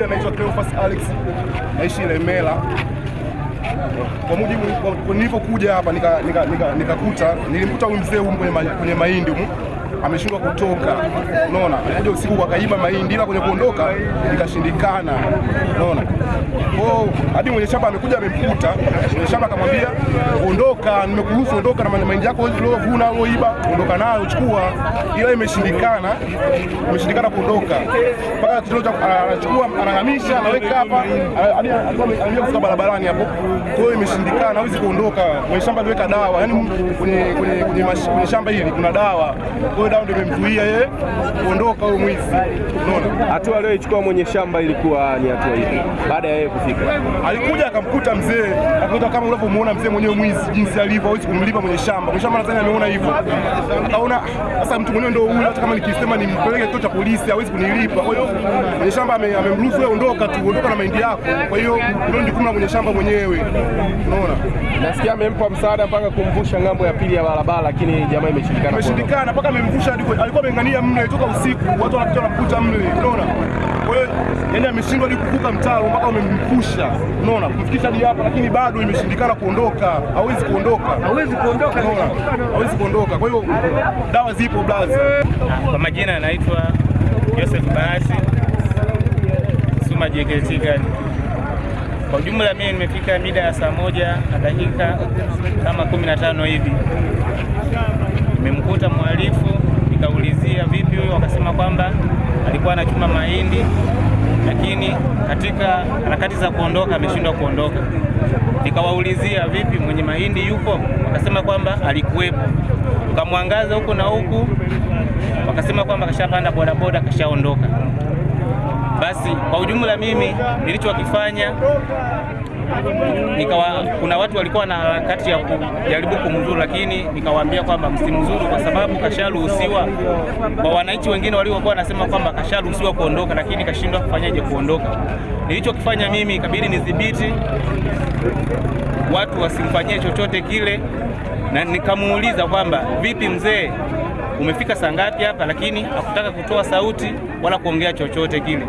Naitwa Cleophas Alex, naishi Ilemela. Kwa mujibu nilipokuja hapa nikakuta nika, nika, nika nilimkuta huyu mzee huyu kwenye, ma- mahindi humu ameshindwa kutoka, unaona. Alikuja usiku akaiba mahindi, ila kwenye kuondoka ikashindikana, unaona. Kwa hiyo hadi mwenye shamba amekuja amemkuta, mwenye shamba akamwambia ondoka, nimekuruhusu ondoka na mahindi yako uliovuna uloiba, ondoka nayo chukua, ila imeshindikana, imeshindikana kuondoka mpaka kitendo cha anachukua anahamisha anaweka hapa hadi alikuwa anaingia kufika barabarani hapo. Kwa hiyo imeshindikana, hawezi kuondoka. Mwenye shamba aliweka dawa, yani kwenye kwenye kwenye shamba hili kuna dawa, kwa hiyo ndio imemzuia yeye kuondoka huyo mwizi, unaona. Hatua aliyoichukua mwenye shamba ilikuwa ni hatua ipi baada ya yeye kufika? Alikuja akamkuta mzee, akakuta kama unavyomuona mzee mwenyewe mwizi jinsi alivyo, hawezi kumlipa mwenye shamba. Mwenye shamba nadhani ameona hivyo, akaona sasa mtu mwenyewe ndio huyu, hata kama nikisema nimpeleke kituo cha polisi hawezi kunilipa. Kwa hiyo mwenye shamba amemruhusu wewe, ondoka tu, ondoka na mahindi yako. Kwa hiyo ndio jukumu la mwenye shamba mwenyewe, unaona. Nasikia amempa msaada mpaka kumvusha ng'ambo ya pili ya barabara, lakini jamaa imeshindikana. Imeshindikana mpaka amemvusha kwe- alikuwa ameng'ania mle toka usiku, watu wanakuja wanakuta mle, unaona. Kwa hiyo yani ameshindwa hadi kuvuka mtaro mpaka amemvusha, unaona, kumfikisha hadi hapa, lakini bado imeshindikana kuondoka, hawezi kuondoka, hawezi kuondoka, unaona, hawezi kuondoka. Kwa hiyo dawa zipo blazi. Kwa majina anaitwa Joseph Bahati Suma JKT Gani. Kwa ujumla mimi nimefika mida ya saa moja na dakika kama kumi na tano hivi, nimemkuta mhalifu, nikaulizia vipi huyo, wakasema kwamba alikuwa anachuma mahindi, lakini katika harakati za kuondoka ameshindwa kuondoka. Nikawaulizia vipi, mwenye mahindi yupo? Wakasema kwamba alikuwepo. ukamwangaza huku na huku, wakasema kwamba kashapanda bodaboda kashaondoka. Basi kwa ujumla mimi nilichokifanya nikawa, kuna watu walikuwa na harakati ya kujaribu kumzuru, lakini nikawaambia kwamba msimzuru kwa sababu kasharuhusiwa. Kwa wananchi wengine waliokuwa wanasema kwamba kasharuhusiwa kuondoka, lakini kashindwa kufanyaje kuondoka. Nilichokifanya mimi ikabidi nidhibiti watu wasimfanyie chochote kile, na nikamuuliza kwamba vipi mzee, umefika saa ngapi hapa? Lakini hakutaka kutoa sauti wala kuongea chochote kile.